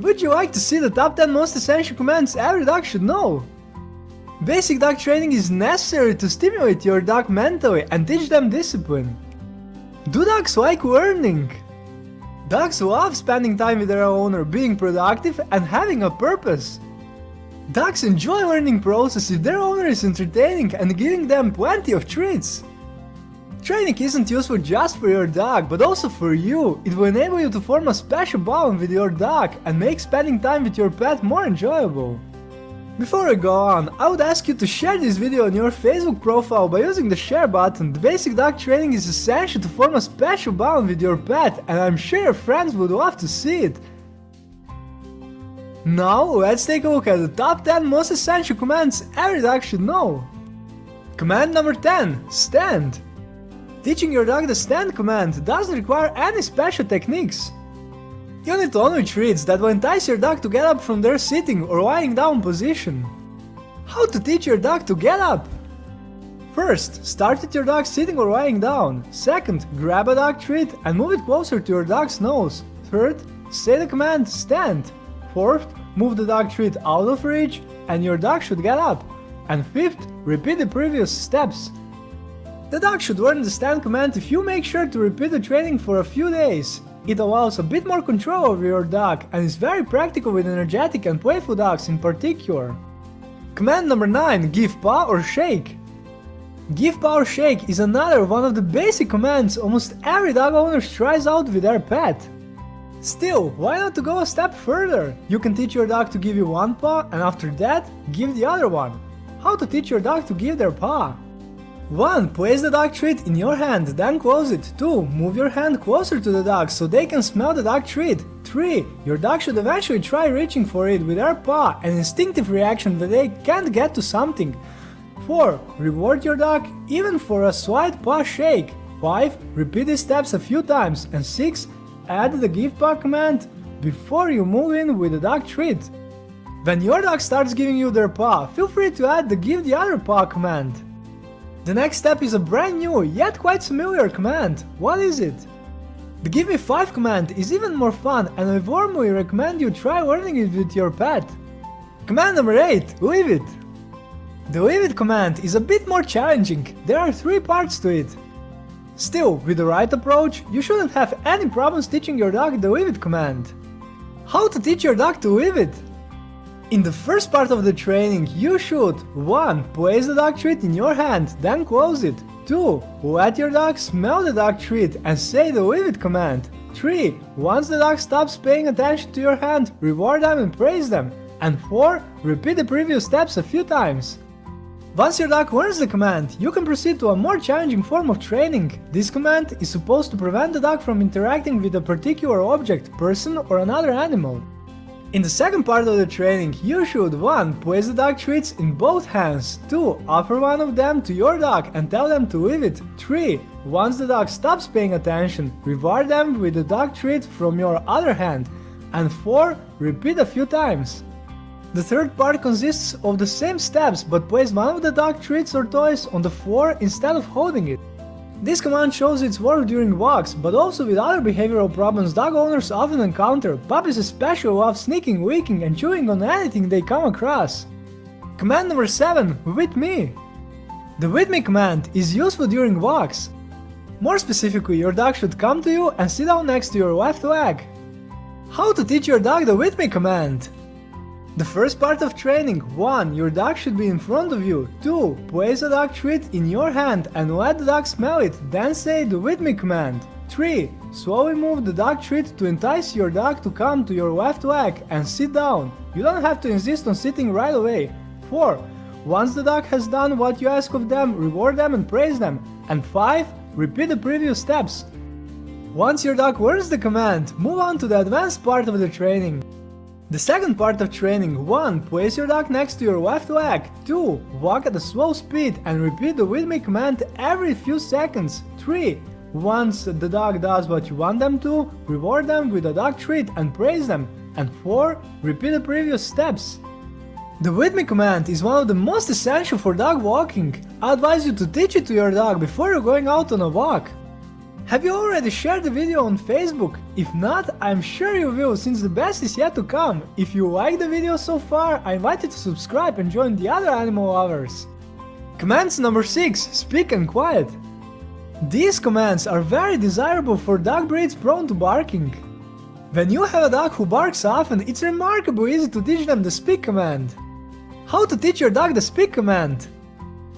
Would you like to see the top 10 most essential commands every dog should know? Basic dog training is necessary to stimulate your dog mentally and teach them discipline. Do dogs like learning? Dogs love spending time with their owner, being productive and having a purpose. Dogs enjoy learning process if their owner is entertaining and giving them plenty of treats. Training isn't useful just for your dog, but also for you. It will enable you to form a special bond with your dog and make spending time with your pet more enjoyable. Before I go on, I would ask you to share this video on your Facebook profile by using the share button. The basic dog training is essential to form a special bond with your pet and I'm sure your friends would love to see it. Now let's take a look at the top 10 most essential commands every dog should know. Command number 10. Stand. Teaching your dog the stand command doesn't require any special techniques. You need only treats that will entice your dog to get up from their sitting or lying down position. How to teach your dog to get up? First, start with your dog sitting or lying down. Second, grab a dog treat and move it closer to your dog's nose. Third, say the command stand. Fourth, move the dog treat out of reach and your dog should get up. And fifth, repeat the previous steps. The dog should learn the stand command if you make sure to repeat the training for a few days. It allows a bit more control over your dog and is very practical with energetic and playful dogs in particular. Command number 9 Give paw or shake. Give paw or shake is another one of the basic commands almost every dog owner tries out with their pet. Still, why not to go a step further? You can teach your dog to give you one paw and after that, give the other one. How to teach your dog to give their paw? 1. Place the dog treat in your hand, then close it. 2. Move your hand closer to the dog so they can smell the dog treat. 3. Your dog should eventually try reaching for it with their paw, an instinctive reaction that they can't get to something. 4. Reward your dog even for a slight paw shake. 5. Repeat these steps a few times. And 6. Add the give paw command before you move in with the dog treat. When your dog starts giving you their paw, feel free to add the give the other paw command. The next step is a brand new, yet quite familiar command. What is it? The give me 5 command is even more fun and I warmly recommend you try learning it with your pet. Command number 8, leave it. The leave it command is a bit more challenging, there are 3 parts to it. Still, with the right approach, you shouldn't have any problems teaching your dog the leave it command. How to teach your dog to leave it? In the first part of the training, you should 1. Place the dog treat in your hand, then close it. 2. Let your dog smell the dog treat and say the leave it command. 3. Once the dog stops paying attention to your hand, reward them and praise them. And 4. Repeat the previous steps a few times. Once your dog learns the command, you can proceed to a more challenging form of training. This command is supposed to prevent the dog from interacting with a particular object, person or another animal. In the second part of the training, you should 1. Place the dog treats in both hands, 2. Offer one of them to your dog and tell them to leave it, 3. Once the dog stops paying attention, reward them with the dog treat from your other hand, and 4. Repeat a few times. The third part consists of the same steps but place one of the dog treats or toys on the floor instead of holding it. This command shows its work during walks, but also with other behavioral problems dog owners often encounter. Puppies especially love sneaking, licking and chewing on anything they come across. Command number 7. With me. The with me command is useful during walks. More specifically, your dog should come to you and sit down next to your left leg. How to teach your dog the with me command? The first part of training 1. Your dog should be in front of you 2. Place a dog treat in your hand and let the dog smell it, then say the with me command 3. Slowly move the dog treat to entice your dog to come to your left leg and sit down. You don't have to insist on sitting right away. 4. Once the dog has done what you ask of them, reward them and praise them. And 5. Repeat the previous steps. Once your dog learns the command, move on to the advanced part of the training. The second part of training 1. Place your dog next to your left leg 2. Walk at a slow speed and repeat the me command every few seconds 3. Once the dog does what you want them to, reward them with a dog treat and praise them. And 4. Repeat the previous steps. The me command is one of the most essential for dog walking. I advise you to teach it to your dog before you're going out on a walk. Have you already shared the video on Facebook? If not, I'm sure you will since the best is yet to come. If you like the video so far, I invite you to subscribe and join the other animal lovers. Commands number 6. Speak and quiet. These commands are very desirable for dog breeds prone to barking. When you have a dog who barks often, it's remarkably easy to teach them the speak command. How to teach your dog the speak command?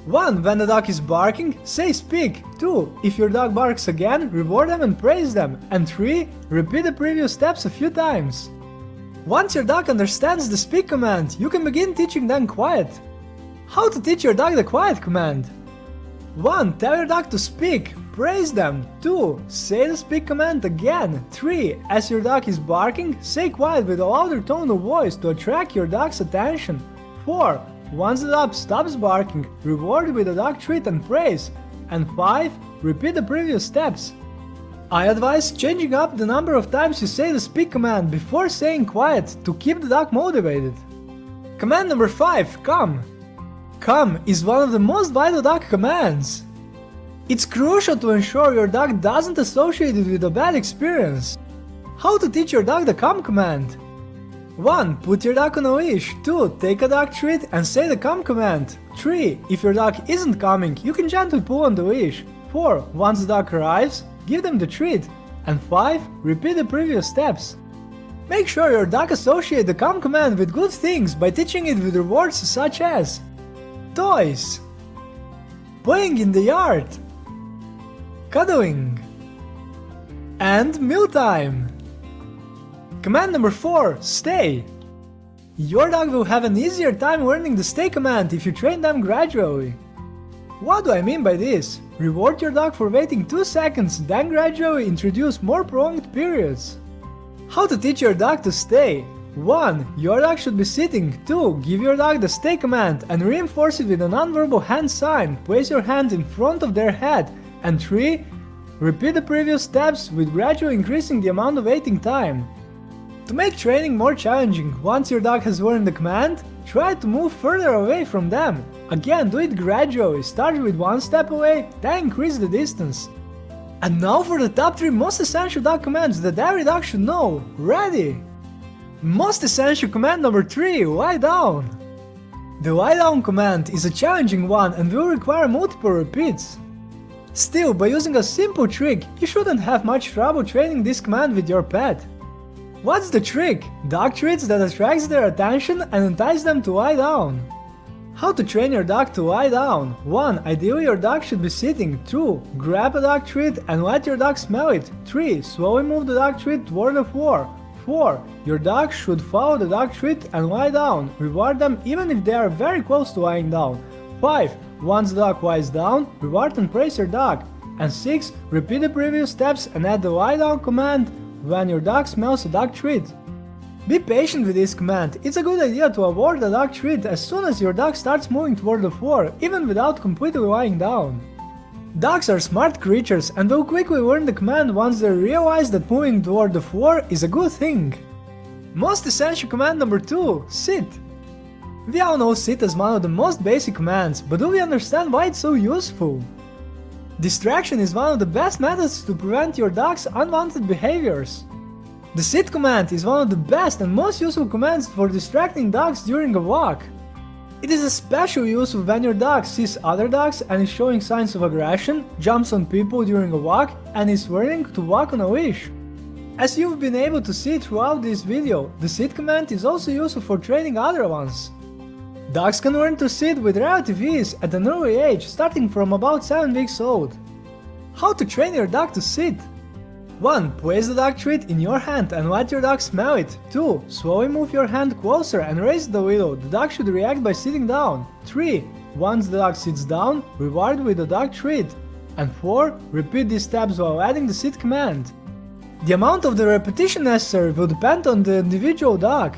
1. When the dog is barking, say speak. 2. If your dog barks again, reward them and praise them. And 3. Repeat the previous steps a few times. Once your dog understands the speak command, you can begin teaching them quiet. How to teach your dog the quiet command? 1. Tell your dog to speak. Praise them. 2. Say the speak command again. 3. As your dog is barking, say quiet with a louder tone of voice to attract your dog's attention. 4. Once the dog stops barking, reward with a dog treat and praise. And 5. Repeat the previous steps. I advise changing up the number of times you say the speak command before saying quiet to keep the dog motivated. Command number 5. Come. Come is one of the most vital dog commands. It's crucial to ensure your dog doesn't associate it with a bad experience. How to teach your dog the come command? 1. Put your dog on a leash. 2. Take a dog treat and say the come command. 3. If your dog isn't coming, you can gently pull on the leash. 4. Once the dog arrives, give them the treat. And 5. Repeat the previous steps. Make sure your dog associate the come command with good things by teaching it with rewards such as toys, playing in the yard, cuddling, and mealtime. Command number 4. Stay. Your dog will have an easier time learning the stay command if you train them gradually. What do I mean by this? Reward your dog for waiting 2 seconds, then gradually introduce more prolonged periods. How to teach your dog to stay? 1. Your dog should be sitting. 2. Give your dog the stay command and reinforce it with a nonverbal hand sign. Place your hand in front of their head. And 3. Repeat the previous steps with gradually increasing the amount of waiting time. To make training more challenging, once your dog has learned the command, try to move further away from them. Again, do it gradually, start with one step away, then increase the distance. And now for the top 3 most essential dog commands that every dog should know. Ready? Most essential command number 3, lie down. The lie down command is a challenging one and will require multiple repeats. Still, by using a simple trick, you shouldn't have much trouble training this command with your pet. What's the trick? Dog treats that attracts their attention and entice them to lie down. How to train your dog to lie down? 1. Ideally your dog should be sitting. 2. Grab a dog treat and let your dog smell it. 3. Slowly move the dog treat toward the floor. 4. Your dog should follow the dog treat and lie down. Reward them even if they are very close to lying down. 5. Once the dog lies down, reward and praise your dog. And 6. Repeat the previous steps and add the lie down command when your dog smells a dog treat. Be patient with this command, it's a good idea to avoid the dog treat as soon as your dog starts moving toward the floor, even without completely lying down. Dogs are smart creatures and will quickly learn the command once they realize that moving toward the floor is a good thing. Most essential command number 2, sit. We all know sit as one of the most basic commands, but do we understand why it's so useful? Distraction is one of the best methods to prevent your dog's unwanted behaviors. The sit command is one of the best and most useful commands for distracting dogs during a walk. It is especially useful when your dog sees other dogs and is showing signs of aggression, jumps on people during a walk, and is learning to walk on a leash. As you've been able to see throughout this video, the sit command is also useful for training other ones. Dogs can learn to sit with relative ease at an early age, starting from about 7 weeks old. How to train your dog to sit? 1. Place the dog treat in your hand and let your dog smell it. 2. Slowly move your hand closer and raise it a little. The dog should react by sitting down. 3. Once the dog sits down, reward with the dog treat. And 4. Repeat these steps while adding the sit command. The amount of the repetition necessary will depend on the individual dog.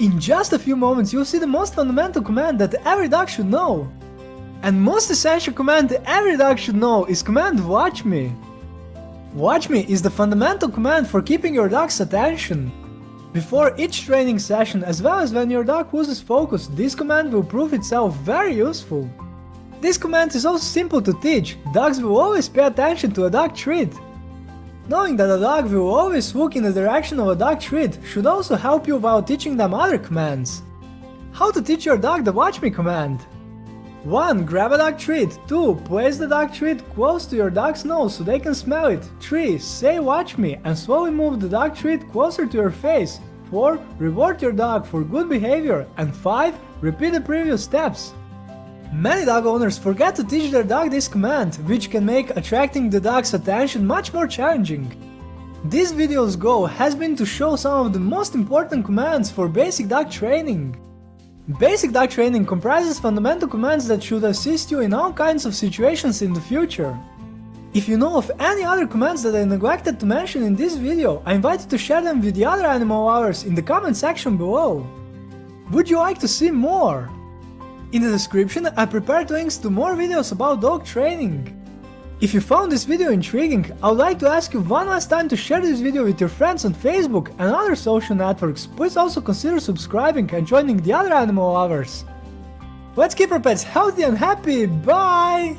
In just a few moments you'll see the most fundamental command that every dog should know. And most essential command every dog should know is command watch me. Watch me is the fundamental command for keeping your dog's attention. Before each training session as well as when your dog loses focus, this command will prove itself very useful. This command is also simple to teach, dogs will always pay attention to a dog treat. Knowing that a dog will always look in the direction of a dog treat should also help you while teaching them other commands. How to teach your dog the watch me command. 1. Grab a dog treat. 2. Place the dog treat close to your dog's nose so they can smell it. 3. Say watch me and slowly move the dog treat closer to your face. 4. Reward your dog for good behavior. And 5. Repeat the previous steps. Many dog owners forget to teach their dog this command, which can make attracting the dog's attention much more challenging. This video's goal has been to show some of the most important commands for basic dog training. Basic dog training comprises fundamental commands that should assist you in all kinds of situations in the future. If you know of any other commands that I neglected to mention in this video, I invite you to share them with the other animal lovers in the comment section below. Would you like to see more? In the description I prepared links to more videos about dog training. If you found this video intriguing, I would like to ask you one last time to share this video with your friends on Facebook and other social networks. Please also consider subscribing and joining the other animal lovers. Let's keep our pets healthy and happy, bye!